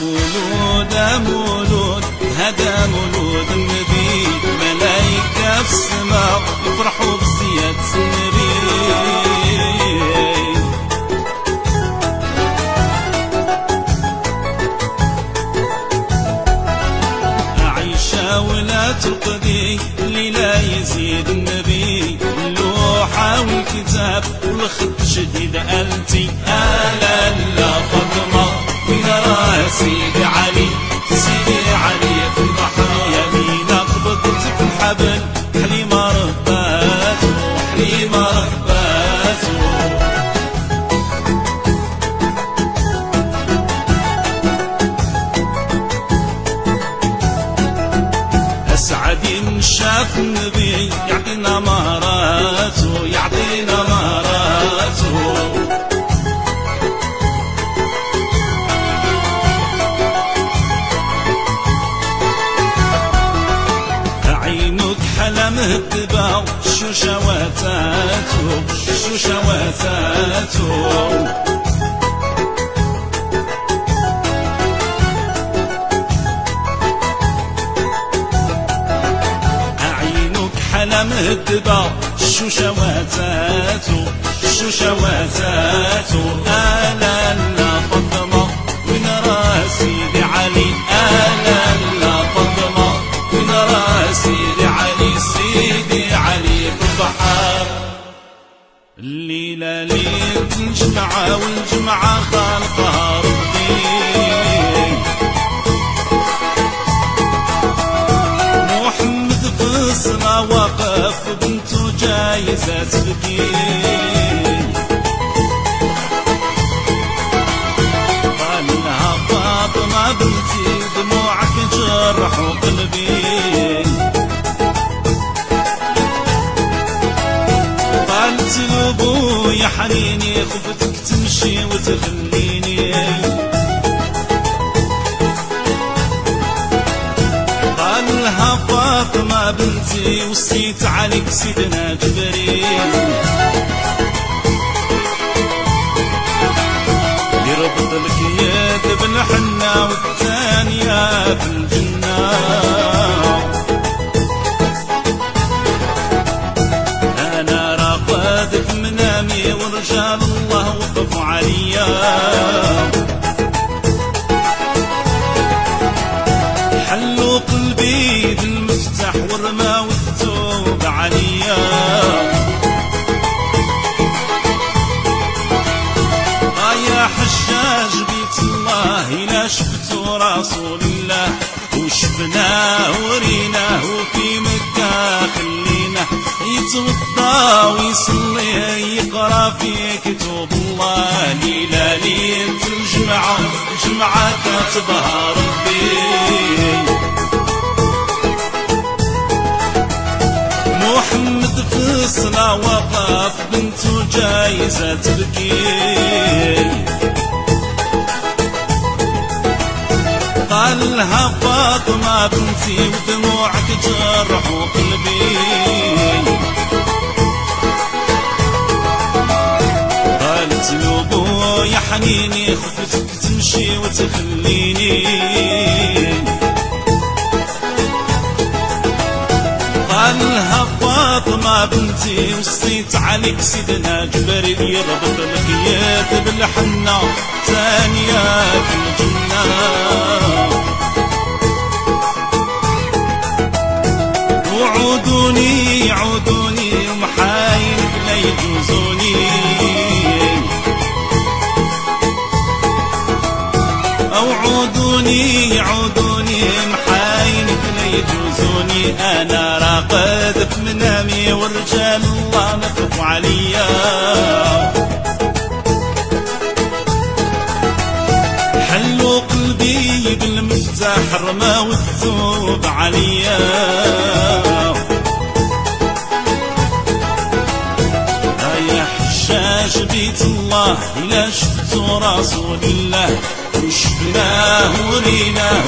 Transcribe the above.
مولود مولود هذا مولود النبي. ملايكة في السماء يفرحوا بزيادة النبي. عيشة ولا ترقدي اللي لا يزيد النبي. اللوحة والكتاب والخط شديد أنتي. شاف النبي يعطينا مهاراته يعطينا مهاراته عينك حلا مهدبة شو شواتاته شو شواتاته حلا مهدبة شو شواتاته شو شواتاته آلا لا فاطمة وين راه سيدي علي؟ آلا لا فاطمة وين راه سيدي علي؟ سيدي علي في البحر. الليلة ليلة الجمعة والجمعة خالقها ربي. وقف بنته جايزة تبكي قال لها فاطمة بنتي دموعك جرح قلبي. قالت يا حنيني خفتك تمشي وتخليني بنتي وصيت عليك سيدنا جبريل. يربط لك يد بالحنة والثانية في الجنة أنا راقد في منامي ورجال الله وقفوا عليا. بالمفتاح ورماو الثوب عليا. آه يا حجاج بيت الله إلا شفتوا رسول الله. وشفناه وريناه في مكة خليناه يتوضا ويصلي يقرأ في كتب الله. ليلة ليلة الجمعة جمعة كتبها ربي. جايزة تبكي. قال لها فاطمة بنتي ودموعك جرح قلبي قالت له يا حنيني خفتك تمشي وتخليني. فاطمة بنتي وصيت عليك سيدنا جبريل يربط لك يد بالحنة ثانية في الجنة. وعودوني عودوني ومحايل لا يجوزوني. عودوني عودوني محايلك لا يجوزوني. أنا راقد في منامي ورجال الله نقف عليا. حلوا قلبي بالمفتاح رماو الثوب عليا. يا حشاش بيت الله إلا شفتوا رسول الله وشفناه وريناه